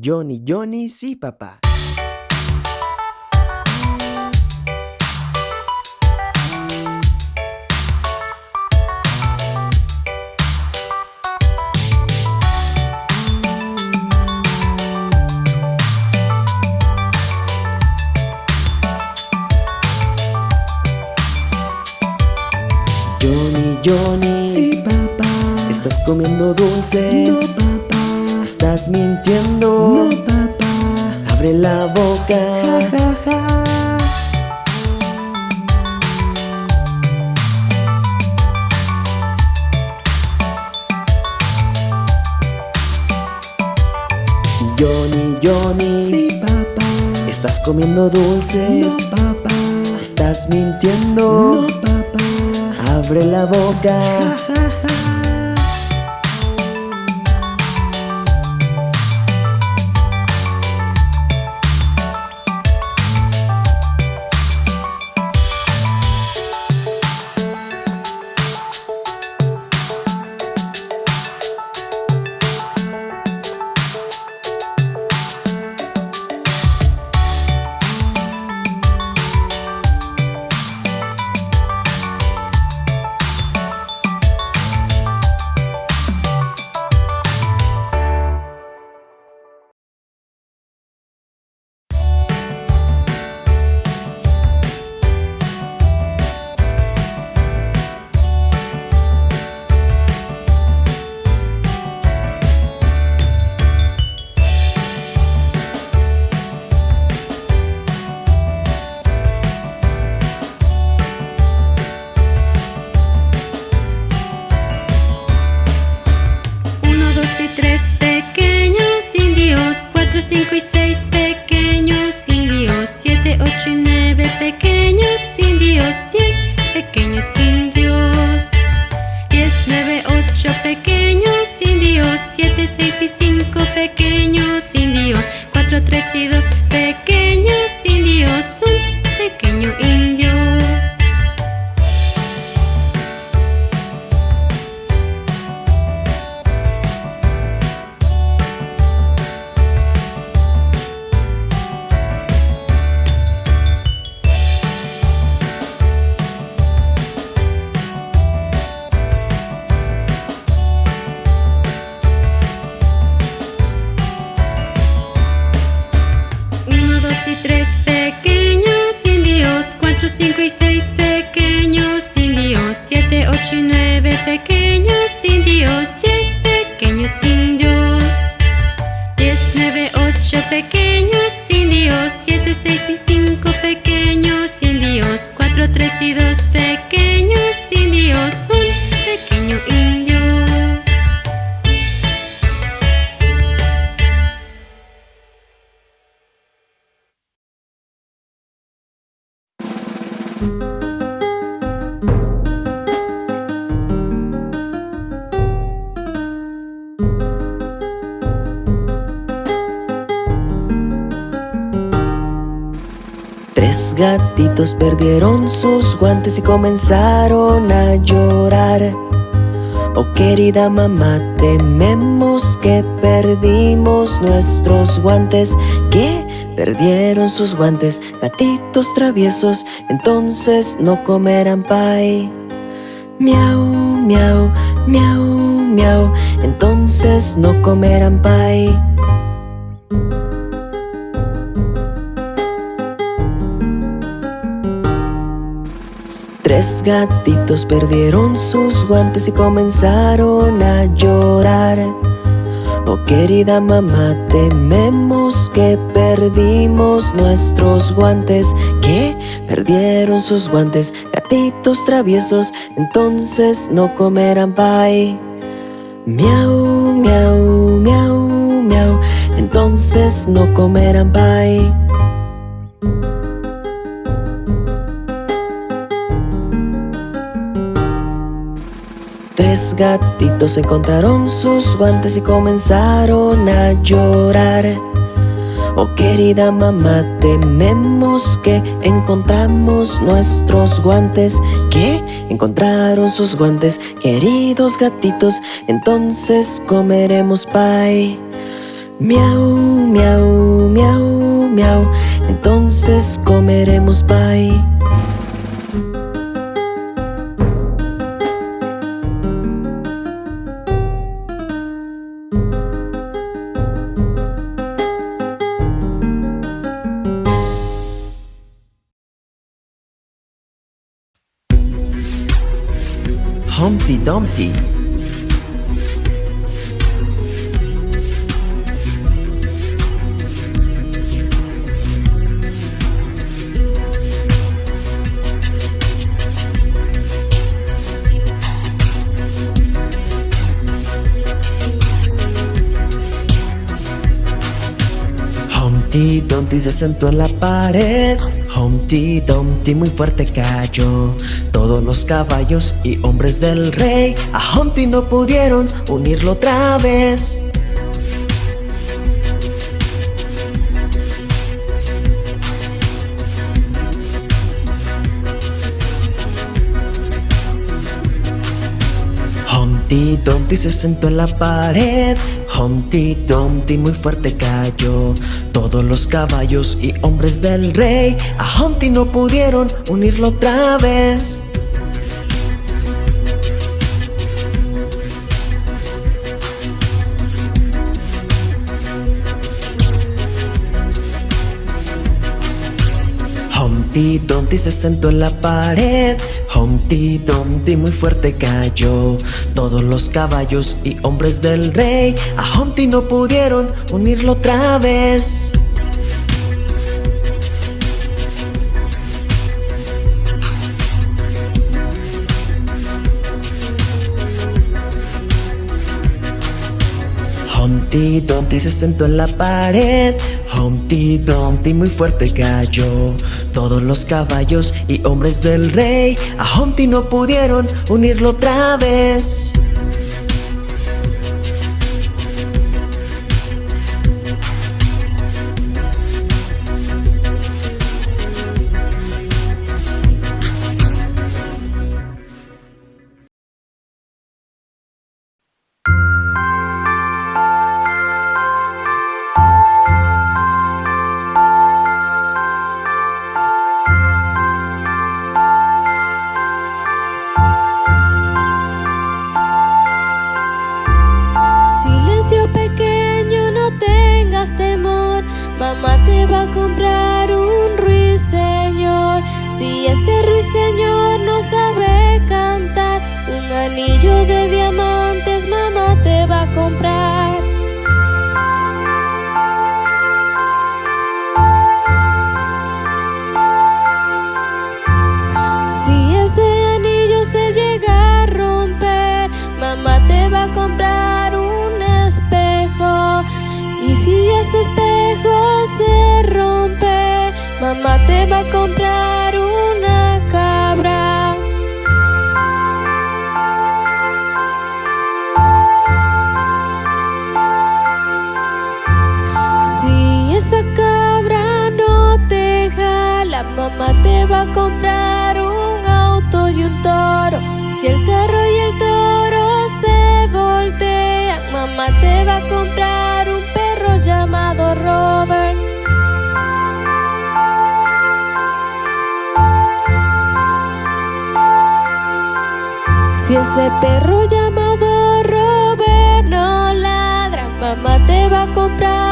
Johnny, Johnny, sí, papá. Johnny, Johnny. Sí, papá. Estás comiendo dulces. No, papá. Estás mintiendo. No, papá. Abre la boca. Ja, ja, ja. Johnny, Johnny. Sí, papá. Estás comiendo dulces. No, papá. Estás mintiendo. No, papá. Abre la boca. Ja, ja, ja. Tres gatitos perdieron sus guantes y comenzaron a llorar. Oh querida mamá, tememos que perdimos nuestros guantes. Perdieron sus guantes, gatitos traviesos, entonces no comerán pie. Miau, miau, miau, miau, entonces no comerán pie. Tres gatitos perdieron sus guantes y comenzaron a llorar. Oh querida mamá, tememos que perdimos nuestros guantes. ¿Qué? Perdieron sus guantes, gatitos traviesos, entonces no comerán pie. Miau, miau, miau, miau, entonces no comerán pie. Tres gatitos encontraron sus guantes y comenzaron a llorar. Oh querida mamá, tememos que encontramos nuestros guantes. ¿Qué? Encontraron sus guantes, queridos gatitos, entonces comeremos pie. Miau, miau, miau, miau. Entonces comeremos pie. Dumpty. Humpty Dumpty se sentó en la pared Humpty Dumpty muy fuerte cayó. Todos los caballos y hombres del rey A Humpty no pudieron unirlo otra vez. Humpty Dumpty se sentó en la pared Humpty Dumpty muy fuerte cayó. Todos los caballos y hombres del rey A Humpty no pudieron unirlo otra vez. Humpty Dumpty se sentó en la pared Humpty Dumpty muy fuerte cayó. Todos los caballos y hombres del rey A Humpty no pudieron unirlo otra vez Humpty Dumpty se sentó en la pared. Humpty Dumpty muy fuerte cayó. Todos los caballos y hombres del rey A Humpty no pudieron unirlo otra vez anillo de diamantes mamá te va a comprar. Si ese anillo se llega a romper, mamá te va a comprar un espejo. Y si ese espejo se rompe, mamá te va a comprar va a comprar un auto y un toro. Si el carro y el toro se voltean, mamá te va a comprar un perro llamado Robert. Si ese perro llamado Robert no ladra, mamá te va a comprar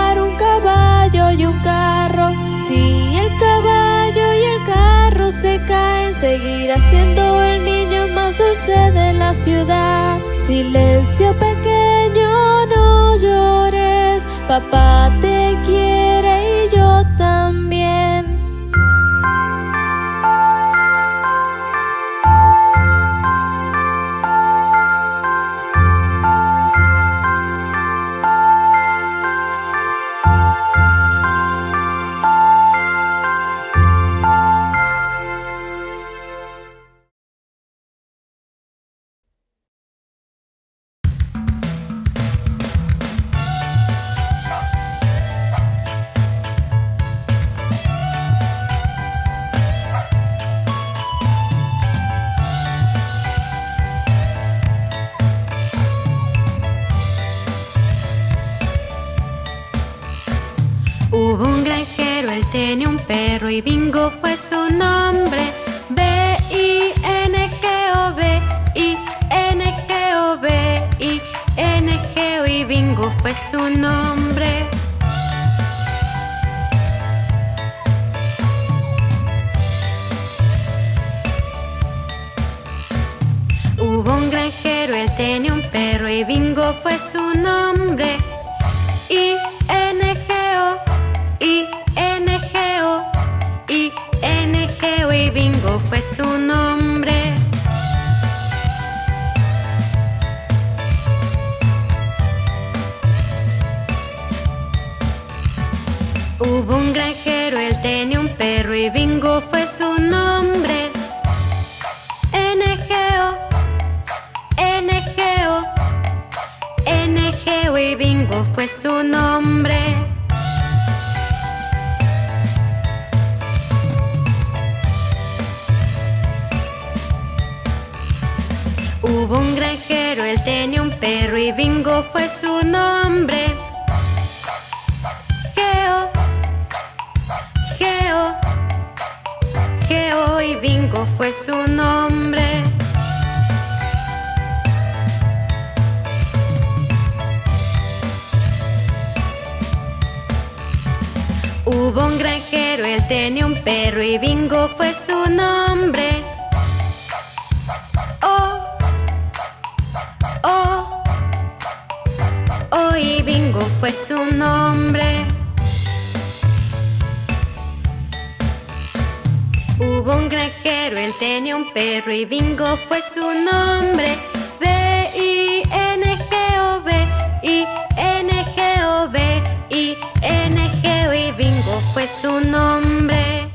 se caen, seguirá siendo el niño más dulce de la ciudad. Silencio pequeño, no llores, papá te quiere y yo también. Tenía un perro y Bingo fue su nombre. B-I-N-G-O, B-I-N-G-O, B-I-N-G-O y Bingo fue su nombre. Hubo un granjero, él tenía un perro y Bingo fue su nombre. I-N-G-O, Fue su nombre. Hubo un granjero, él tenía un perro y Bingo fue su nombre. Perro y Bingo fue su nombre. Geo, Geo, Geo y Bingo fue su nombre. Hubo un granjero, él tenía un perro y Bingo fue su nombre. Fue su nombre. Hubo un granjero, él tenía un perro y Bingo fue su nombre. B-I-N-G-O, B-I-N-G-O, B-I-N-G-O y Bingo fue su nombre.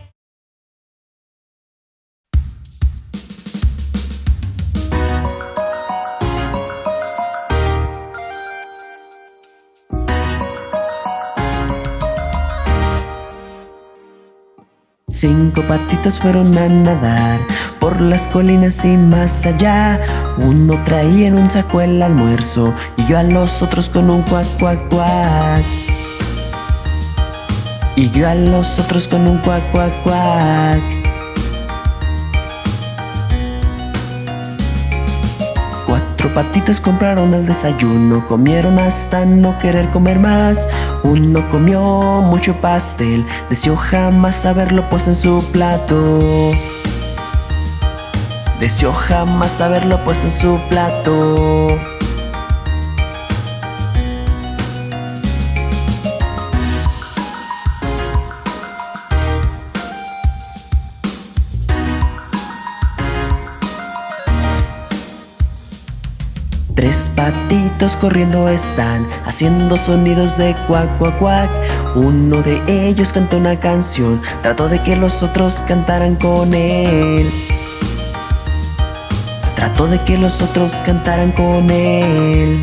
Cinco patitos fueron a nadar por las colinas y más allá. Uno traía en un saco el almuerzo y yo a los otros con un cuac, cuac, cuac. Y yo a los otros con un cuac, cuac, cuac. Patitos compraron el desayuno, comieron hasta no querer comer más. Uno comió mucho pastel, deseó jamás haberlo puesto en su plato. Deseó jamás haberlo puesto en su plato. Tres patitos corriendo están, haciendo sonidos de cuac, cuac, cuac. Uno de ellos cantó una canción, trató de que los otros cantaran con él. Trató de que los otros cantaran con él.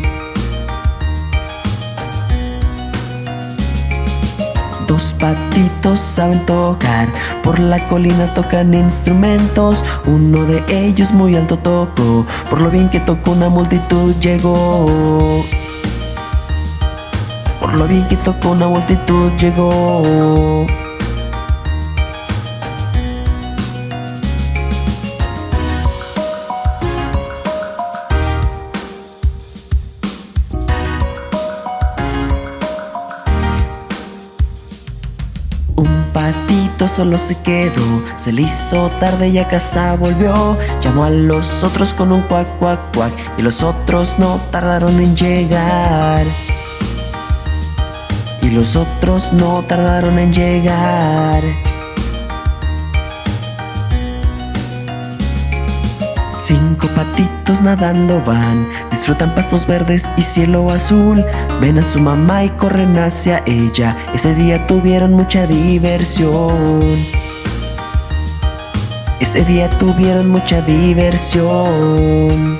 Dos patitos saben tocar, por la colina tocan instrumentos. Uno de ellos muy alto tocó, por lo bien que tocó una multitud llegó. Por lo bien que tocó una multitud llegó. Solo se quedó, se le hizo tarde y a casa volvió. Llamó a los otros con un cuac, cuac, cuac, y los otros no tardaron en llegar. Y los otros no tardaron en llegar. Cinco patitos nadando van, disfrutan pastos verdes y cielo azul. Ven a su mamá y corren hacia ella. Ese día tuvieron mucha diversión. Ese día tuvieron mucha diversión.